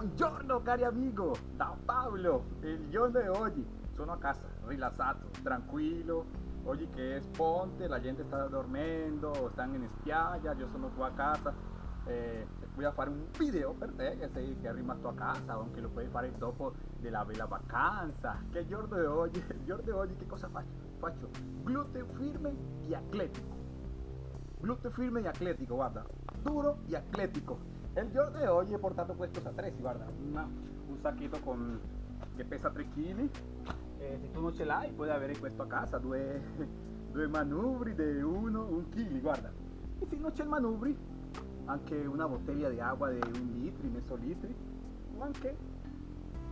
Buongiorno cari amigo, da Pablo, il giorno di oggi sono a casa, rilassato, tranquillo, oggi che è ponte, la gente sta dormendo, stanno in spiaggia, io sono qua a casa, eh, voy a fare un video per te che sei che casa, anche lo puoi fare dopo della bella vacanza, che giorno di oggi, il giorno di oggi che cosa faccio? Faccio gluteo firme e atletico, gluteo firme e atletico, guarda, duro e atletico. El giorno di oggi ho portato questo attrezzi, guarda, un sacchetto con, che pesa 3 kg. Eh, se tu non ce l'hai puoi a casa, due, due manubri 1 un kg, guarda. E se non c'è manubri, anche una bottiglia di acqua di un litro, mezzo litro, o anche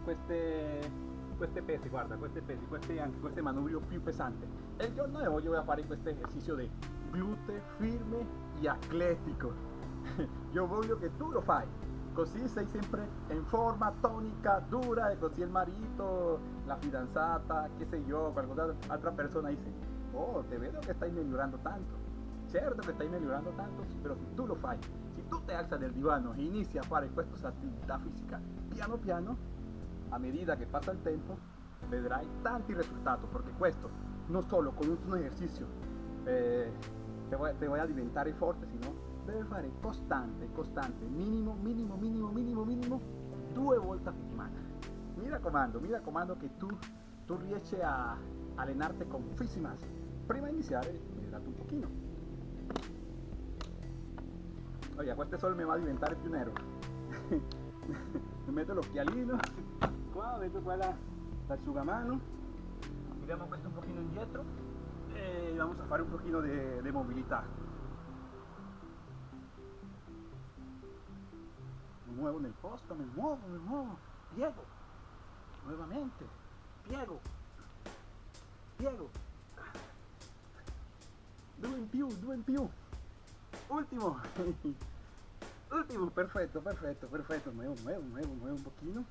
queste, queste pesi, guarda, queste pesi, queste, anche queste manubrio più pesanti. E il giorno di oggi a fare questo esercizio di glute firme e atletico. Io voglio che tu lo fai così sei sempre in forma tonica, dura e così il marito, la fidanzata, che sé io, qualche altra persona dice, oh, te vedo che stai migliorando tanto. Certo che stai migliorando tanto, però se tu lo fai, se tu ti alza del divano e inizi a fare questa attività fisica piano piano, a medida che passa il tempo, vedrai tanti risultati, perché questo non solo con un esercizio eh, te, voy, te voy a diventare forte, sino deve fare costante, costante, minimo, minimo, minimo, minimo, minimo, due volte a settimana. Mi raccomando, mi raccomando che tu, tu riesci a allenarti con Fisimas. Prima di iniziare, un pochino. Oye, questo sol mi va a diventare più nero. mi metto l'occhialino, qua metto qua la, l'asciugamano, tiriamo questo un pochino indietro e vamos a fare un pochino di mobilità. Muevo en el posto, me muevo, me muevo, piego, nuevamente, piego, piego, due in più, due in più, ultimo, ultimo, perfetto, perfetto, perfetto, muevo, muevo, muevo, muevo un pochino,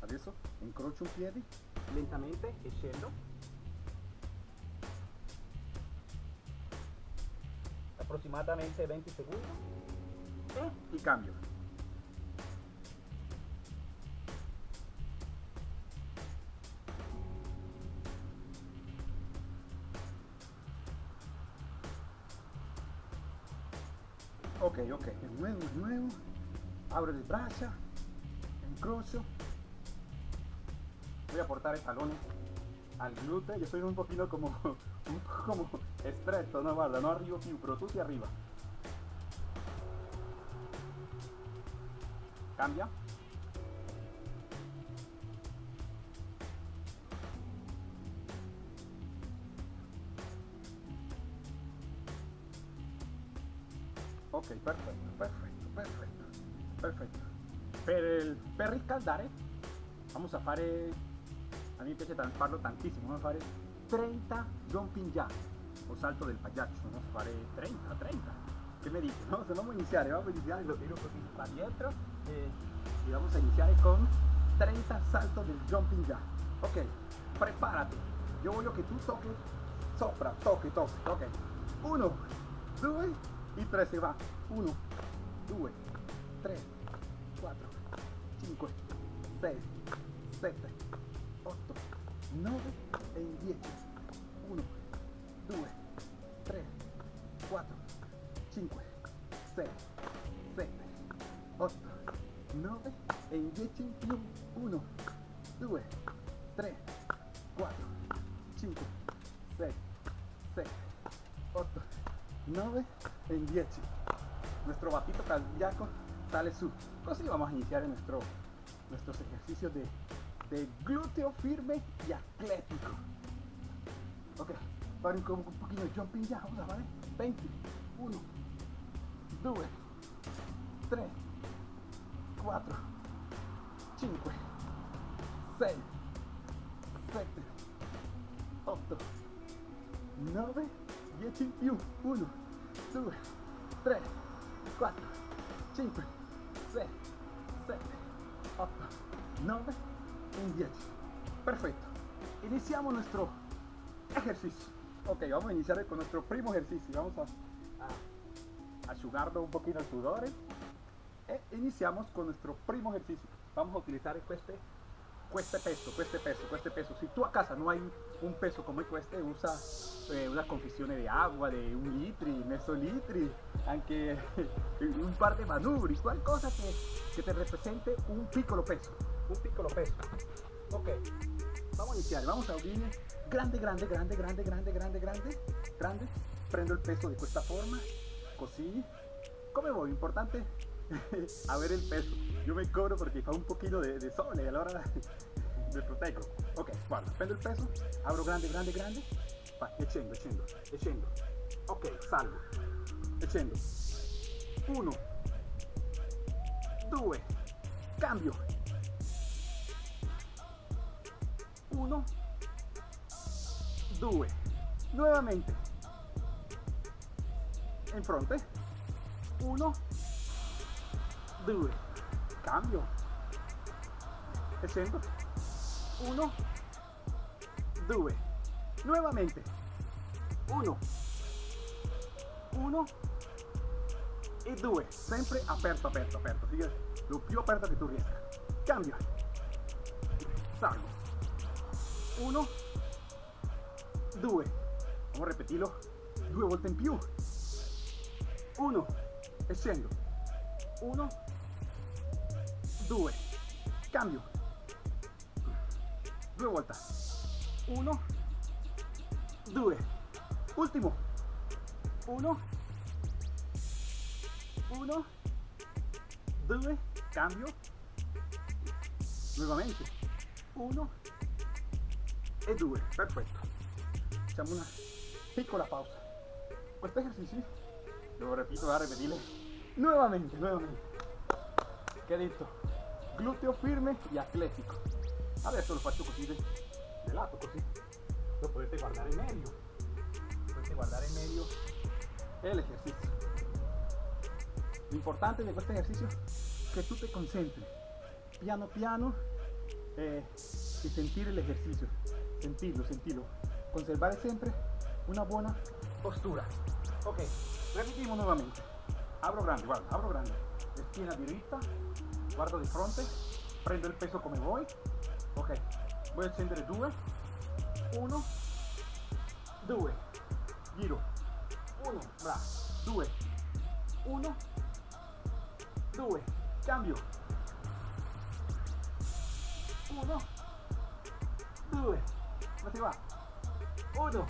adesso incrocio un piede, lentamente e scendo, aproximadamente 20 secondi e cambio. Ok ok. De nuevo de nuevo. Abre el brazo. Encrocho. Voy a portar talones al glúteo. Yo soy un poquito como un como estrecho no guarda no arriba pero tú sí arriba. Cambia per riscaldare vamos a fare a me piace farlo tantissimo vamos a fare 30 jumping jack o salto del pagliaccio vamos a fare 30 30 che mi dice no? se vamos a iniziare vamos a iniziare lo tiro così para dietro e, y vamos a iniziare con 30 salto del jumping jack. Ok prepárate. Yo voglio che tu toques sopra toque toque ok. 1 2 y 3 se va. 1 2 3 4 5 6 7 8 9 e 10 1 2 3 4 5 6 7 8 9 e 10 in più 1 2 3 4 5 6 7 8 9 en 10. Nuestro batito cardíaco sale su. Así vamos a iniciar nuestro, nuestros ejercicios de, de glúteo firme y atlético. Ok, para un, un poquito de jumping ya, vamos a ver. 20, 1, 2, 3, 4, 5, 6, 7, 8, 9, 10 in più. 1, 2, 3, 4, 5, 9 y 10. Perfecto. Iniciamos nuestro ejercicio. Ok, vamos a iniciar con nuestro primo ejercicio. Vamos a, a, un poquito el sudor. E iniziamo con nuestro primo ejercicio. Vamos a utilizar este, este peso, este peso, este peso. Si tú a casa no hay un peso como este, usa eh, una confesión de agua de un litri, meso litri, aunque un par de manubri, cual cosa que, que te represente un piccolo peso. Un piccolo peso. Ok, vamos a iniciar. Vamos a abrir grande, grande, grande, grande, grande, grande, grande, grande. Prendo el peso de esta forma, così. Come voy, importante a ver el peso. Yo me cobro porque fa un poquito de, de sole, allora me proteggo. Ok, guarda, prendo il peso, abro grande, grande, grande, va, e scendo, e scendo, e scendo. Ok, salgo, e scendo. Uno, due, cambio. Uno, due, nuovamente. In fronte. Uno, 2 cambio. E scendo 1 2 nuovamente 1 1 e 2 sempre aperto aperto aperto. Lo più aperto che tu riesca cambio. Salgo 1 2 vamos a repetirlo. Due volte in più. 1 e scendo. 1 2 cambio. Due volte 1 2 ultimo 1 1 2 cambio. Nuovamente 1 e 2 perfetto facciamo una piccola pausa questo esercizio lo repito a repetirle nuovamente nuovamente che detto glúteo firme y atlético. Adesso lo faccio così de, de lato, così. Lo potete guardare in medio. Potete guardare in medio el ejercicio. Lo importante de este ejercicio es que tú te concentres piano piano eh, y sentir el ejercicio. Sentirlo, sentirlo. Conservar siempre una buena postura. Ok, repetimos nuevamente. Abro grande, guarda, abro grande. Esquina derecha, guardo di fronte, prendo il peso come vuoi, ok, voy a accendere 2, 1, 2, giro, 1, bravo, 2, 1, 2, cambio, 1, 2, si va? 1,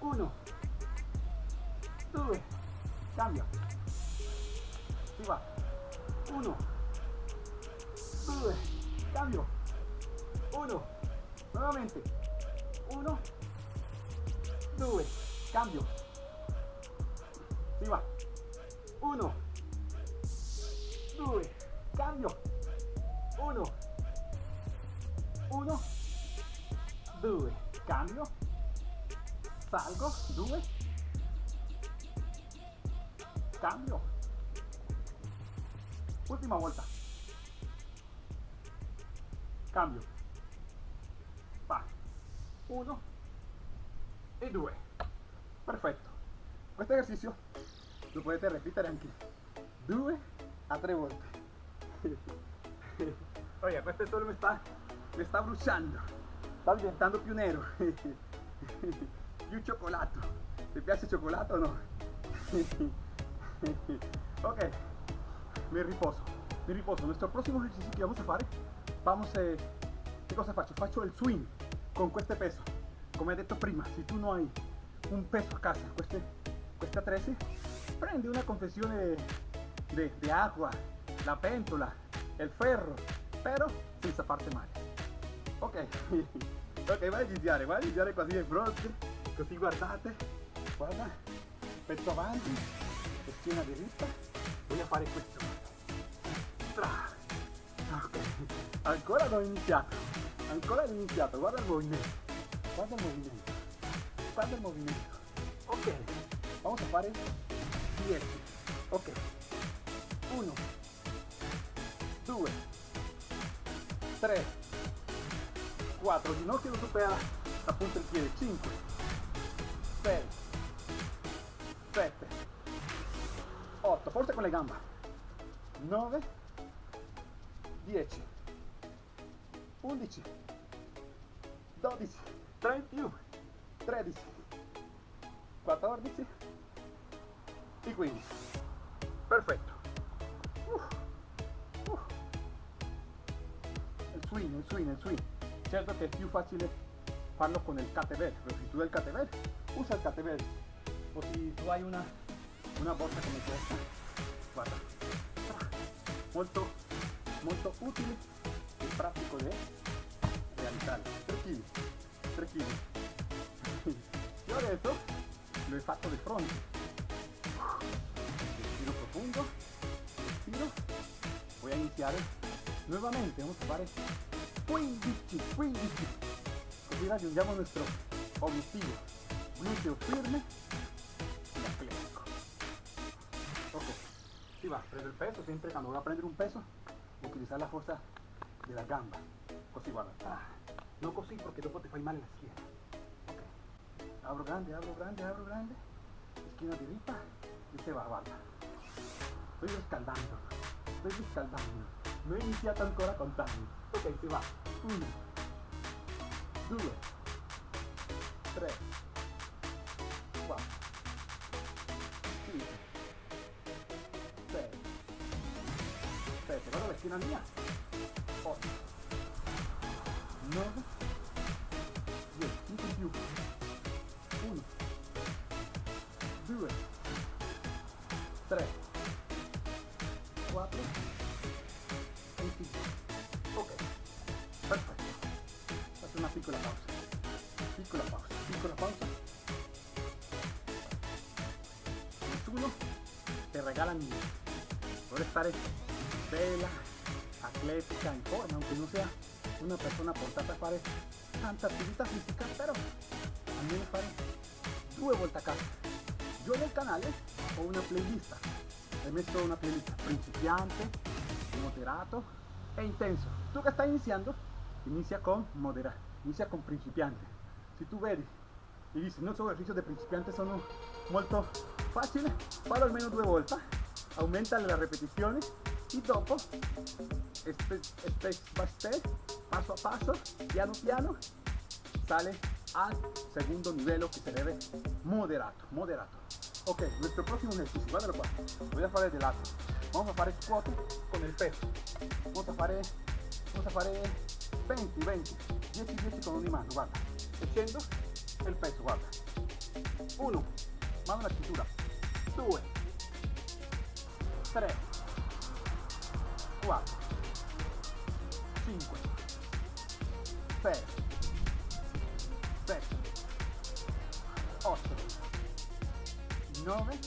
1, 2, cambio, si va. 1 2 cambio. 1 nuevamente. 1 2 cambio. Si va. 1 2 cambio. 1 1 2 cambio salgo 2 cambio Ultima volta. Cambio. Va. Uno e due. Perfetto. Questo esercizio lo potete ripetere anche due a tre volte. Oye, questo solo mi sta, mi sta bruciando. Sta diventando più nero. più cioccolato. Ti piace il cioccolato o no? ok me riposo, me riposo. Nuestro próximo ejercicio que vamos a hacer, vamos a... ¿Qué cosa faccio? Faccio el swing con este peso. Como he dicho prima, si tú no hay un peso a casa, queste, questa 13, prendi una confesione de, de agua, la pentola, el ferro, pero senza parte male. Ok, ok, vai a iniziare, vai a iniziare così di fronte, così guardate, guarda, petto avanti, schiena diritta, a fare questo. Okay. Ancora non ho iniziato. Ancora non ho iniziato. Guarda il movimento. Guarda il movimento. Guarda il movimento. Ok. Vamos a fare 10. Ok. 1 2 3 4 ginocchio non supera appunto il piede 5 6 7 8 forse con le gambe 9, 10, 11, 12, 31, 13, 14 e 15. Perfetto. Uh, uh. Il swing, il swing, il swing. Certo che è più facile farlo con il kettlebell, pero si hai il kettlebell, usa il kettlebell. O si tu hai una, una borsa come questa, guarda, molto, molto utile e pratico da realizzare. 3 kg, 3 kg. Adesso lo he fatto di fronte. Respiro profundo, respiro. Voy a iniciar nuevamente, vamos a fare 15, 15. Così raggiungiamo il nostro obiettivo. Gluteo firme y atlético. Ok, si va, prendo el peso, siempre cuando voy a prendere un peso, utilizar la fuerza de la gamba. Così guarda. Ah, no così porque dopo te fai male la schiena. Ok. Abro grande, abro grande, abro grande. Esquina diritta y se va, guarda. Estoy riscaldando. Estoy riscaldando. No he iniziato ancora contando. sentiva 1 2 3 4 5 6 7 vado verso la mia. 8 9 niente. Vuole stare bella, atletica, in forma, aunque non sia una persona portata a fare tanta attività fisica, però almeno fare due volte a casa. Io nel canale ho una playlist. He messo una playlist principiante, moderato e intenso. Tu che stai iniziando, inicia con moderato, inicia con principiante. Si tu vedi e dici non so ejercicios de principiante sono molto facili, fallo almeno due volte, aumenta le ripetizioni e dopo step, by step, paso a paso, piano piano, sale al segundo livello che sarebbe moderato, moderato. Ok, nuestro próximo ejercicio, guardalo qua, voy a fare de lato. Vamos a fare squat con il peso. Vamos a fare, vamos a fare 20, 20, 10, 10 con ogni mano, guarda. E scendo il peso, guarda. 1, mano alla cintura. 2, 3, 4, 5, 6, 7, 8, 9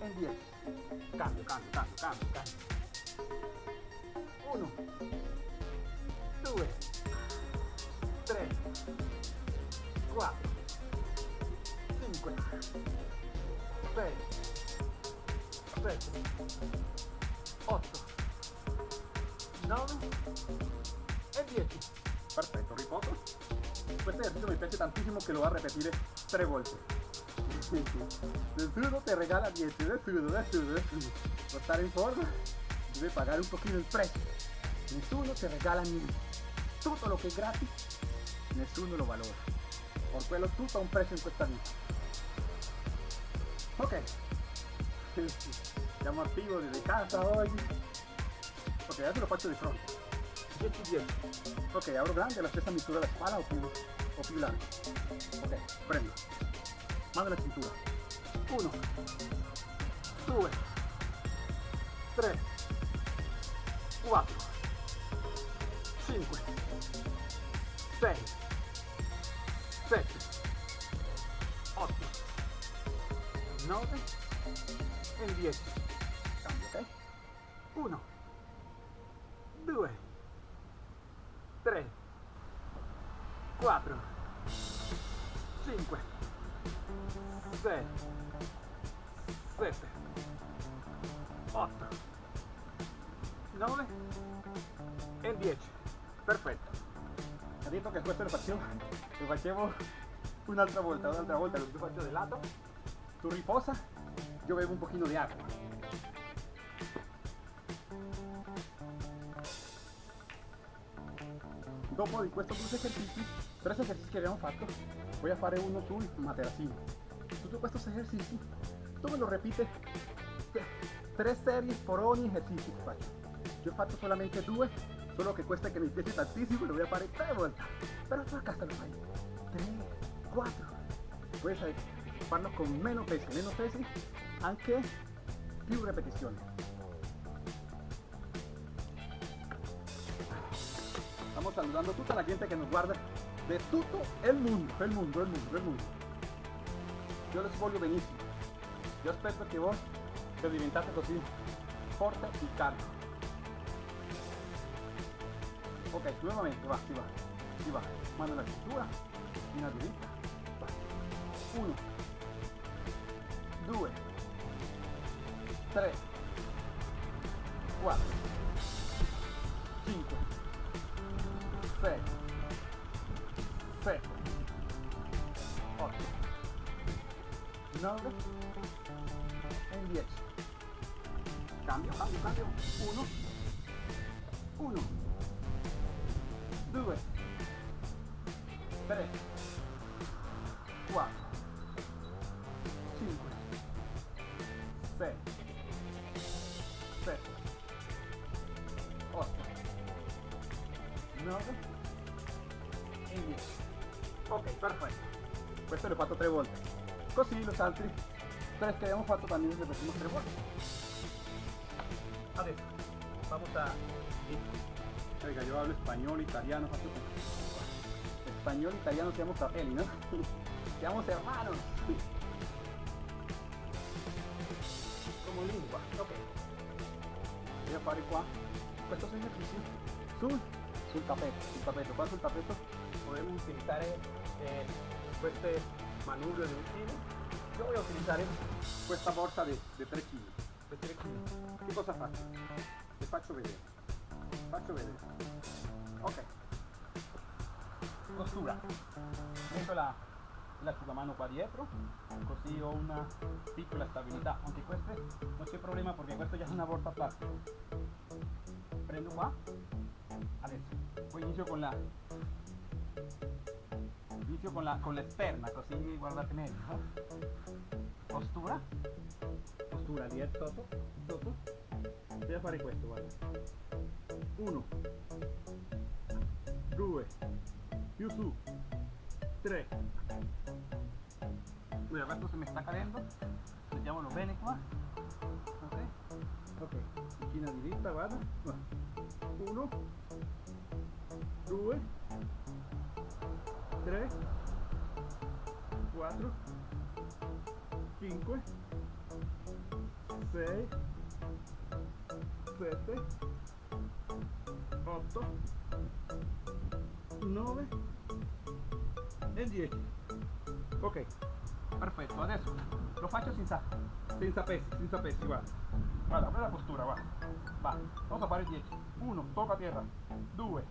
e 10. Cambio, cambio, cambio, cambio, cambio. 1, 2, 3, 4, 5, 6, 7, 8, 9 e 10. Perfetto, riposo. Questo ejercicio mi piace tantissimo che lo va a ripetere tre volte. Nessuno te regala 10, nessuno, nessuno, nessuno. Per stare in forma deve pagare un pochino il prezzo. Nessuno te regala niente. Tutto lo che è gratis, nessuno lo valora. Por quello tutto ha un prezzo in questa vita. Ok. Siamo attivi desde casa oggi. Ok, adesso lo faccio di fronte. 10 10. Ok, apro grande la stessa misura della spalla o più, o più. Ok, prendo. Mano alla cintura. 1, 2, 3, 4, 5, 6, 7, 8, 9 e 10. Cambio, ok? 1, 2, 3, 4, 5, 6, 7, 8, 9 e 10. Perfetto. Ha detto che questo lo facevo, lo facevo un'altra volta, un'altra volta, lo faccio di lato. Tu riposa, io bevo un pochino di acqua. Di questi due esercizi, tre esercizi che abbiamo fatto, voy a fare uno sul materassino. Tutti questi esercizi, tu me lo repite tre serie por ogni esercizio che faccio. Io ho fatto solamente due, solo che questo che mi piace tantissimo lo voy a fare tre volte. Però tu a casa lo fai 3, 4. Puoi farlo con meno pesi, meno pesi, anche più ripetizioni. Saludando a tutta la gente che nos guarda de tutto il mondo, il mondo, il mondo, il mondo. Io les voglio benissimo. Io aspetto che voi per diventate così forte y carico. Ok, nuevamente, va, si va, si va. Mano la cintura, una dritta, va. Uno, due, tre, sei, sette, otto, nove e dieci. Cambio, cambio, cambio. Uno, uno, due, tre, Così los altri tres que habíamos fatto también los repetimos tres volte. Adesso, vamos a... Oiga, yo hablo español, italiano, faccio Español, italiano, siamo fratelli, no? siamo hermanos. Como lingua, ok. Voy a fare qua questo esercizio sul, sul tappeto, sul tappeto. Qua sul tappeto podemos utilizar eh, queste manubrio di utili. Io voglio utilizzare questa borsa di 3 kg vedere qui che cosa faccio vi faccio vedere faccio vedere ok. Costura. Metto la l'asciugamano qua dietro così ho una piccola stabilità anche queste non c'è problema perché questo già è una borsa plastica prendo qua adesso poi inizio con la inizio con la con l'esterna così guardate meglio costura costura lì sotto sotto devo fare questo guarda 1 2 più su 3 mira questo se mi sta cadendo mettiamolo bene qua ok. Ok vista guarda 1 2 3 4 5 6 7 8 9 e 10 ok perfetto adesso lo faccio senza senza pesi senza pesi guarda guarda quella postura va. Vamos a fare 10 1 tocca terra 2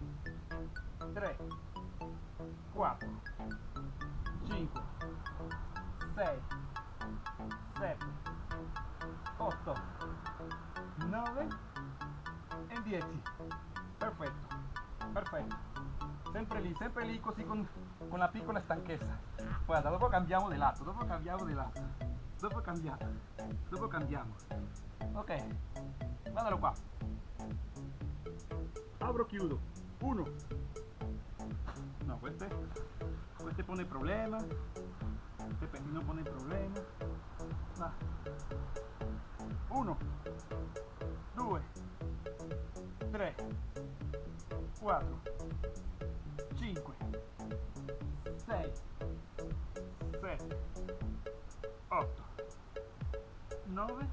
3 4 5 6 7 8 9 e 10 perfetto perfetto. Sempre lì sempre lì così con, con la piccola stanchezza. Guarda dopo cambiamo di lato dopo cambiamo di lato dopo cambiamo dopo cambiamo. Ok guardalo qua. Apro chiudo. 1 no queste queste pone problema. Este pepino pone problema. Va. 1 2 3 4 5 6 7 8 9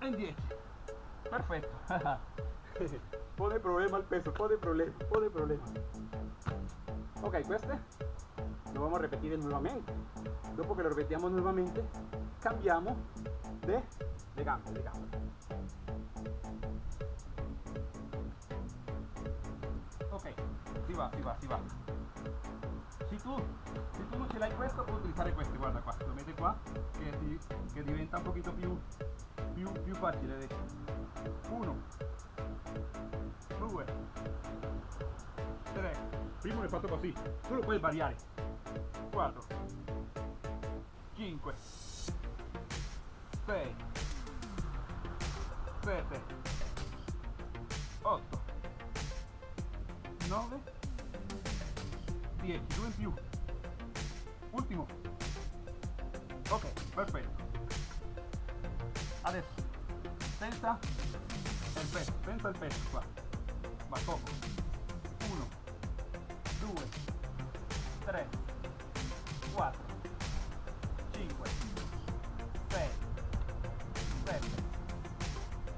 e 10 perfetto pone problema al peso pone problema pone problema ok queste lo vamos a repetir nuevamente. Dopo che lo ripetiamo nuovamente cambiamo de, de gambe de gambe ok si va si va si va se tu, se tu non ce l'hai questo puoi utilizzare questi guarda qua lo metti qua che, che diventa un pochino più, più, più facile 1 primo l'hai fatto così tu lo puoi variare. 4 5 6 7 8 9 10 due in più. Ultimo. Ok perfetto. Adesso senza il peso senza il peso qua. Va poco 3 4 5 6 7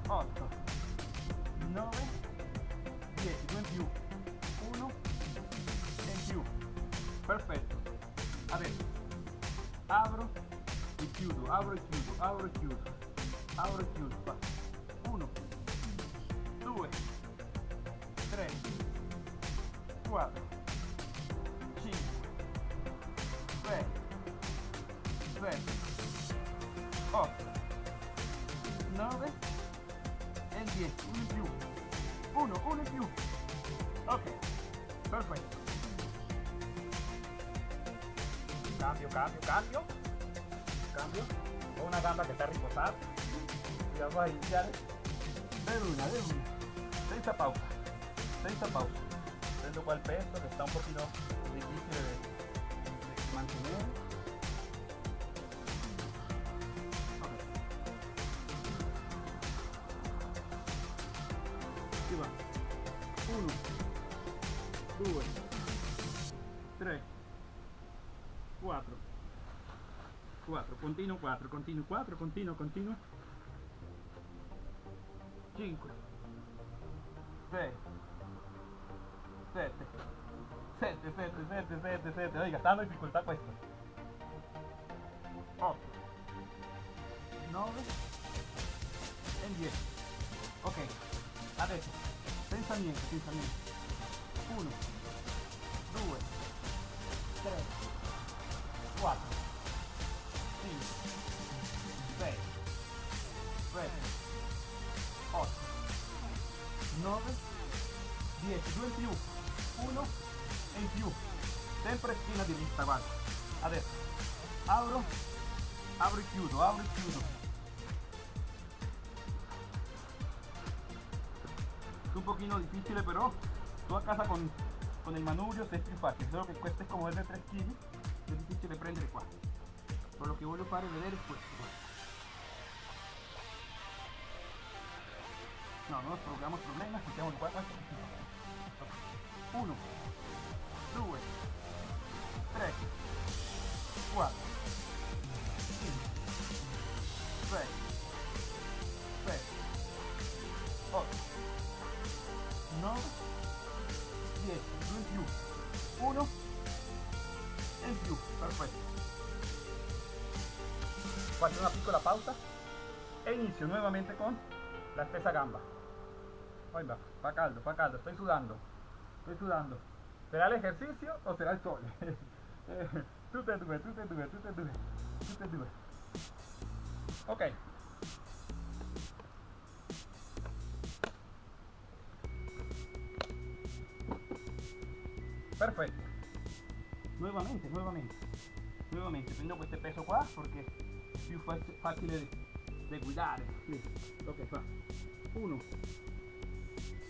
8 9 10 2 in più 1 e in più. Perfetto. Adesso apro e chiudo apro e chiudo apro e chiudo apro e chiudo cambio cambio cambio. Cambio. Una gamba che está riposata y vamos a iniciar. De una de una. Senza pausa senza pausa prendo qua il peso che sta un pochino difficile de, mantenere continuo 4 continuo 4 continuo continuo 5 6 7 7 7 7 7 7 oiga está dando dificultad questo 8 9 e 10 ok. Adesso senza niente senza niente 1 2 3 4 10 2 in più 1 e in più sempre schiena di vista guarda adesso apro apro e chiudo apro e chiudo es un poquito difícil pero tú a casa con, con el manubrio es più fácil solo que cuesta como es de 3 kg es difícil de prendere qua por lo que voglio fare vedere questo guarda. No, no nos provocamos problemas, questo è più 1, 2, 3, 4, 5, 6, 7, 8, 9, 10, 2 in più, 1 e in più, perfetto. Faccio una piccola pausa e inizio nuevamente con la stessa gamba. Poi va, fa caldo, fa caldo, estoy sudando, estoy sudando. ¿Será el ejercicio o será el sol? tutte e due, tutte e due, tutte e due, tutte e due. Ok. Perfetto. Nuevamente, nuevamente. Nuevamente, prendo questo peso qua perché è più di, di guidare. Sì. Ok, fa. 1,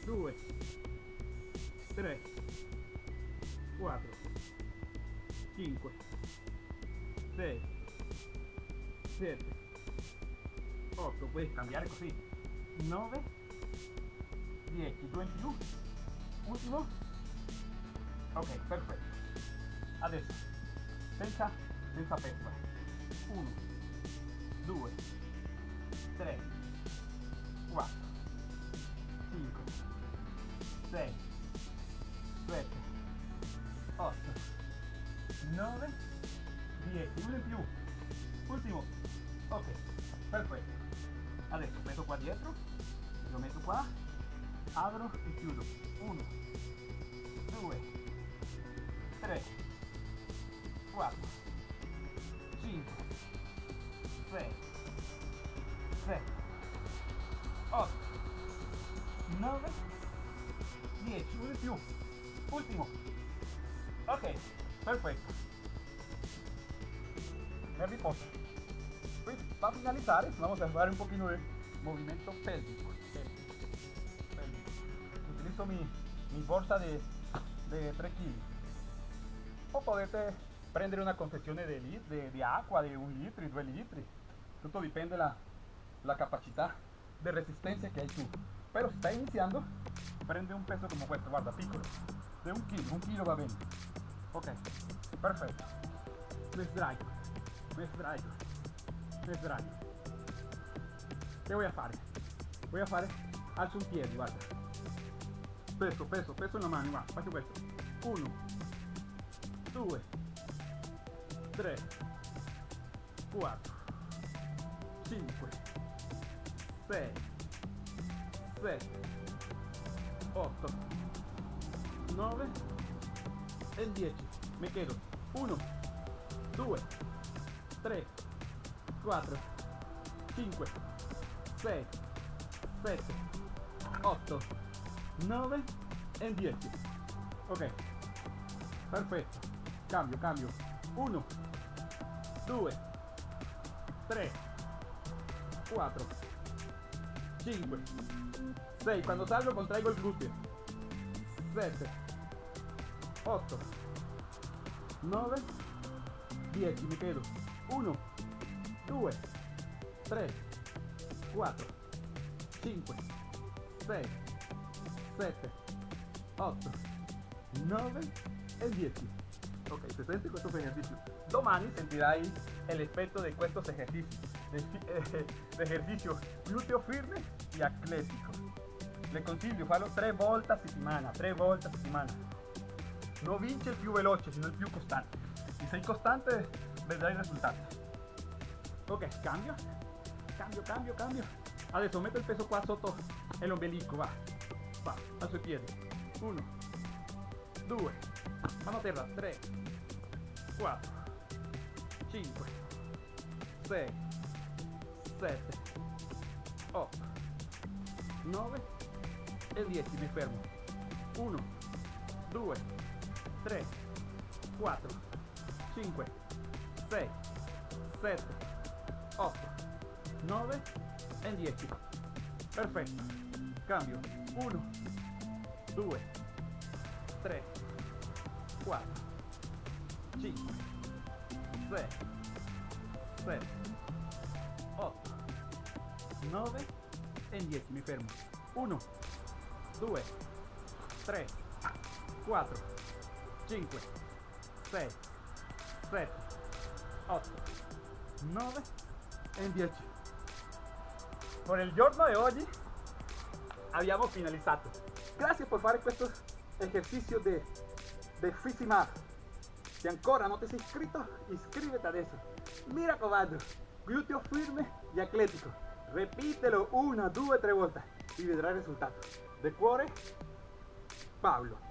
2, 3, 4, 5, 6, 7, 8, puoi cambiare così. 9, 10, 2 in più. Ultimo. Ok, perfetto. Adesso, senza, senza peso. 1, 2, 9, 10, uno in più. Ultimo. Ok, perfetto. E riposo. Pues para finalizar, vamos a jugar un poquito de movimiento pélvico. Utilizo mi, mi bolsa de, de 3 kilos. O potete prendere una confezione di, di, di acqua di un litro, due litri. Tutto dipende la, la capacità de resistencia que hay tú. Pero si está iniciando, prende un peso como questo, guarda, piccolo, de un kilo, un kilo va bien. Ok, perfetto. Me sdraio, me sdraio, me sdraio. Che voy fare? Voy fare, alzo un piede, guarda. Peso, peso, peso la mano, va, faccio questo. Uno, due, tre, quattro, cinque, 6 7 8 9 e 10 mi quedo. 1 2 3 4 5 6 7 8 9 e 10 ok. Perfetto cambio cambio. 1 2 3 4 5 6 quando salgo contraigo il gluteo 7 8 9 10 mi quedo. 1 2 3 4 5 6 7 8 9 e 10 ok se senti questo esercizio domani sentirai l'effetto di questo esercizio de, ejercicio glúteo firme y atlético. Le consiglio farlo tre volte a settimana, tre volte a settimana. Non vince il più veloce, sino il più costante. Se sei costante, vedrai il risultato. Ok, cambio, cambio, cambio, cambio. Adesso metto il peso qua sotto l'ombelico, va, va, alzo i piedi. Uno, due, mano a terra, tre, quattro, cinque, sei, 7, 8, 9 e 10, mi fermo. 1, 2, 3, 4, 5, 6, 7, 8, 9 e 10. Perfetto. Cambio. 1, 2, 3, 4, 5, 6, 7, 8, 9 e 10, mi fermo. 1, 2, 3, 4, 5, 6, 7, 8, 9 e 10. Con il giorno di oggi abbiamo finalizzato. Grazie per fare questo esercizio di, di Fisimar. Se ancora non ti sei iscritto, iscriviti adesso. Mi raccomando, glúteo firme y atlético. Repítelo una, dos, tres vueltas y verás el resultado. De cuore, Pablo.